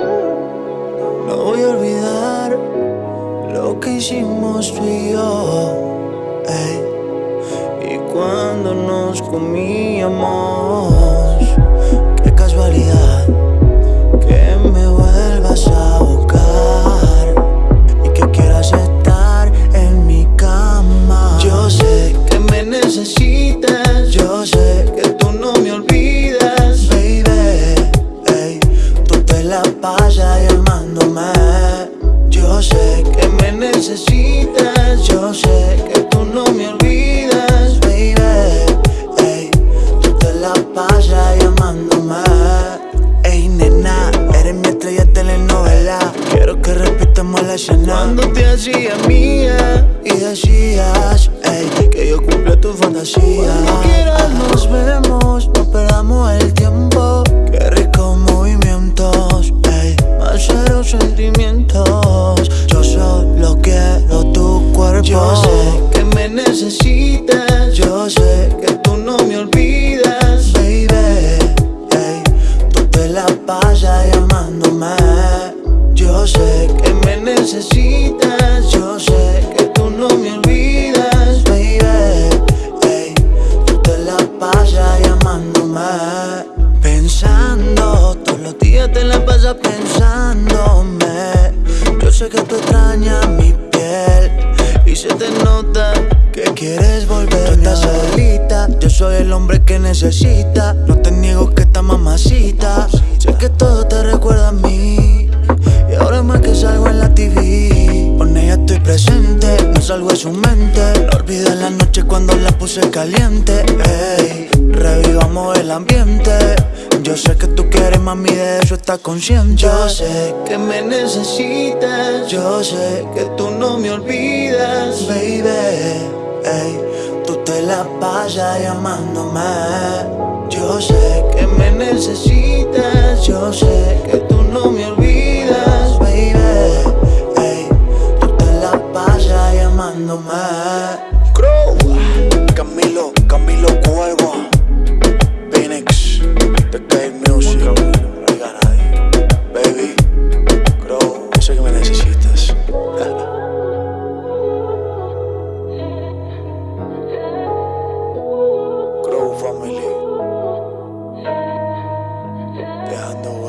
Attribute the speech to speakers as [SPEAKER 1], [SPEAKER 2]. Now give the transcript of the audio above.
[SPEAKER 1] No voy a olvidar lo que hicimos tú y yo ey. Y cuando nos comíamos Qué casualidad que me vuelvas a buscar Y que quieras estar en mi cama Yo sé que me necesitas, yo sé yo sé que tú no me olvidas, baby. Ey, tú te la pasas llamándome. Ey, nena, eres mi estrella de telenovela. Quiero que repitamos la escena. Cuando te hacía mía y decías, ey, que yo cumplo tu fantasía. Yo sé que me necesitas, yo sé que tú no me olvidas, baby. Ey, tú te la pasas llamándome. Yo sé que me necesitas, yo sé que tú no me olvidas, baby. Ey, tú te la pasas llamándome. Pensando, todos los días te la pasas pensándome. Yo sé que tú extrañas mi piel y se te nota que quieres volver. Tú estás solita, yo soy el hombre que necesita. No te niego que esta mamacita. Sé que todo te recuerda a mí. Y ahora más que salgo en la TV. Con ella estoy presente, no salgo de su mente. No olvides la noche cuando la puse caliente. Ey, revivamos el ambiente. Yo sé que tú quieres, mami, de eso estás consciente. Yo sé que me necesitas. Yo sé que tú no me olvidas. Baby, ey, tú te la pasas llamándome. Yo sé que me necesitas. Yo sé que tú no me olvidas. Baby, ey, tú te la pasas llamándome. olhando